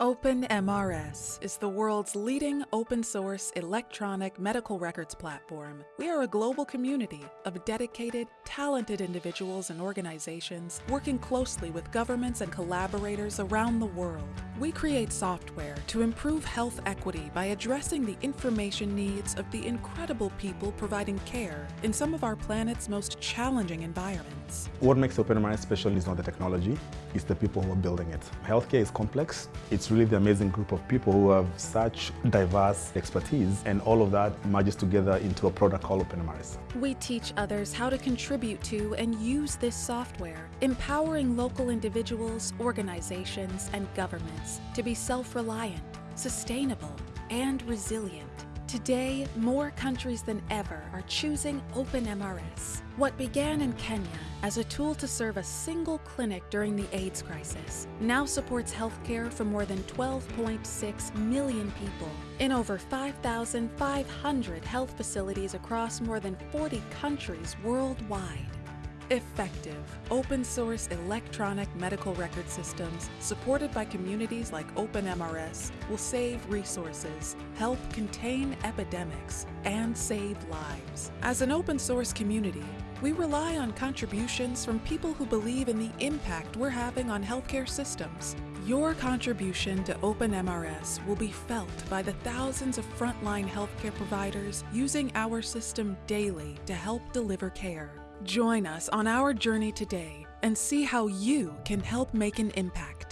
OpenMRS is the world's leading open source electronic medical records platform. We are a global community of dedicated, talented individuals and organizations working closely with governments and collaborators around the world. We create software to improve health equity by addressing the information needs of the incredible people providing care in some of our planet's most challenging environments. What makes OpenMRS special is not the technology, it's the people who are building it. Healthcare is complex. It's really the amazing group of people who have such diverse expertise and all of that merges together into a product called OpenMRS. We teach others how to contribute to and use this software, empowering local individuals, organizations, and governments to be self-reliant, sustainable, and resilient. Today, more countries than ever are choosing OpenMRS. What began in Kenya as a tool to serve a single clinic during the AIDS crisis now supports healthcare for more than 12.6 million people in over 5,500 health facilities across more than 40 countries worldwide. Effective, open source electronic medical record systems supported by communities like OpenMRS will save resources, help contain epidemics, and save lives. As an open source community, we rely on contributions from people who believe in the impact we're having on healthcare systems. Your contribution to OpenMRS will be felt by the thousands of frontline healthcare providers using our system daily to help deliver care. Join us on our journey today and see how you can help make an impact.